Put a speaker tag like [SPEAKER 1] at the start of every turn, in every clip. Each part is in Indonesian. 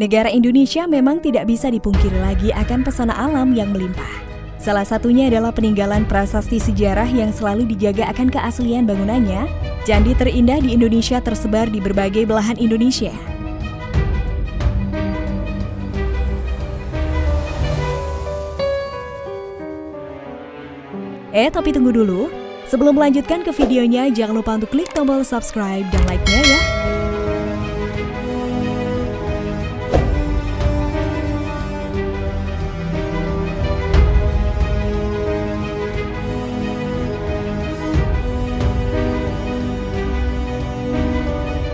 [SPEAKER 1] Negara Indonesia memang tidak bisa dipungkiri lagi akan pesona alam yang melimpah. Salah satunya adalah peninggalan prasasti sejarah yang selalu dijaga akan keaslian bangunannya. Candi terindah di Indonesia tersebar di berbagai belahan Indonesia. Eh, tapi tunggu dulu. Sebelum melanjutkan ke videonya, jangan lupa untuk klik tombol subscribe dan like-nya ya.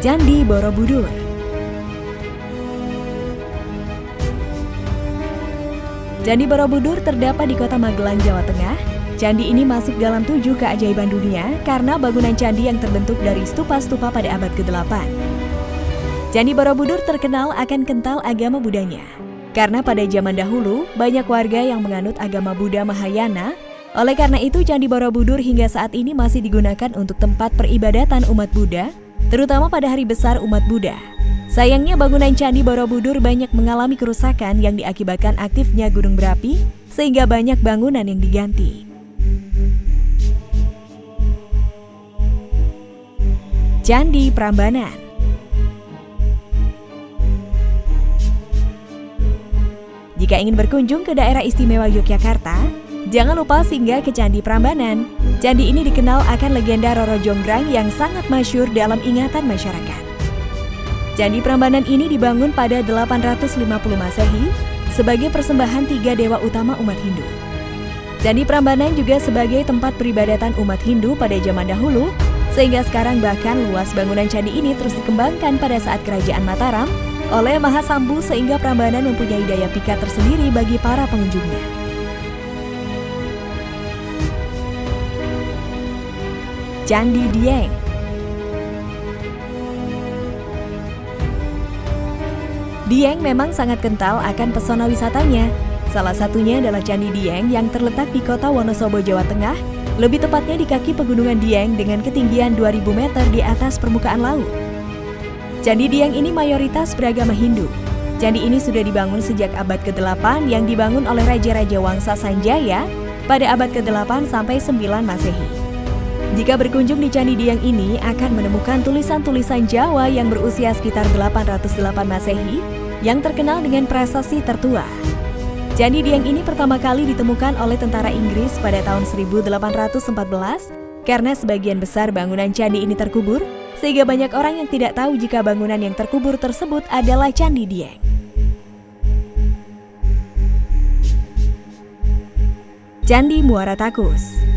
[SPEAKER 1] Candi Borobudur. Candi Borobudur terdapat di kota Magelang, Jawa Tengah. Candi ini masuk dalam tujuh keajaiban dunia karena bangunan candi yang terbentuk dari stupa-stupa pada abad ke-8. Candi Borobudur terkenal akan kental agama Budanya. Karena pada zaman dahulu, banyak warga yang menganut agama Buddha Mahayana oleh karena itu, Candi Borobudur hingga saat ini masih digunakan untuk tempat peribadatan umat Buddha terutama pada hari besar umat Buddha. Sayangnya bangunan Candi Borobudur banyak mengalami kerusakan yang diakibatkan aktifnya gunung berapi, sehingga banyak bangunan yang diganti. Candi Prambanan Jika ingin berkunjung ke daerah istimewa Yogyakarta, Jangan lupa singgah ke Candi Prambanan. Candi ini dikenal akan legenda Roro Jonggrang yang sangat masyur dalam ingatan masyarakat. Candi Prambanan ini dibangun pada 850 Masehi sebagai persembahan tiga dewa utama umat Hindu. Candi Prambanan juga sebagai tempat peribadatan umat Hindu pada zaman dahulu, sehingga sekarang bahkan luas bangunan candi ini terus dikembangkan pada saat kerajaan Mataram oleh Mahasambu sehingga Prambanan mempunyai daya pikat tersendiri bagi para pengunjungnya. Candi Dieng. Dieng memang sangat kental akan pesona wisatanya. Salah satunya adalah Candi Dieng yang terletak di kota Wonosobo, Jawa Tengah, lebih tepatnya di kaki pegunungan Dieng dengan ketinggian 2000 meter di atas permukaan laut. Candi Dieng ini mayoritas beragama Hindu. Candi ini sudah dibangun sejak abad ke-8 yang dibangun oleh Raja-Raja Wangsa Sanjaya pada abad ke-8 sampai 9 Masehi. Jika berkunjung di Candi Diang ini akan menemukan tulisan-tulisan Jawa yang berusia sekitar 808 Masehi yang terkenal dengan prasasti tertua. Candi Diang ini pertama kali ditemukan oleh tentara Inggris pada tahun 1814 karena sebagian besar bangunan candi ini terkubur sehingga banyak orang yang tidak tahu jika bangunan yang terkubur tersebut adalah Candi Dieng. Candi Muara Takus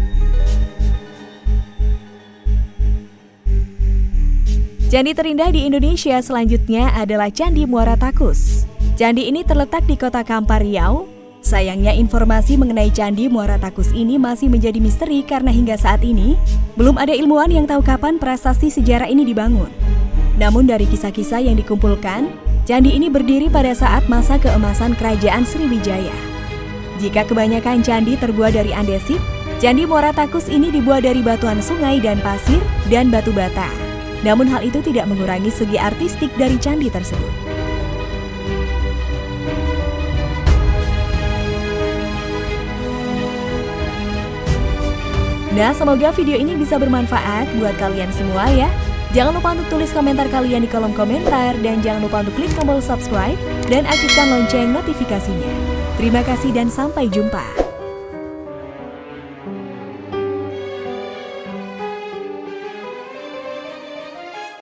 [SPEAKER 1] Candi terindah di Indonesia selanjutnya adalah Candi Muara Takus. Candi ini terletak di kota Kampar Riau. Sayangnya informasi mengenai Candi Muara Takus ini masih menjadi misteri karena hingga saat ini belum ada ilmuwan yang tahu kapan prasasti sejarah ini dibangun. Namun dari kisah-kisah yang dikumpulkan, candi ini berdiri pada saat masa keemasan kerajaan Sriwijaya. Jika kebanyakan candi terbuat dari andesit, Candi Muara Takus ini dibuat dari batuan sungai dan pasir dan batu bata. Namun hal itu tidak mengurangi segi artistik dari candi tersebut. Nah, semoga video ini bisa bermanfaat buat kalian semua ya. Jangan lupa untuk tulis komentar kalian di kolom komentar dan jangan lupa untuk klik tombol subscribe dan aktifkan lonceng notifikasinya. Terima kasih dan sampai jumpa.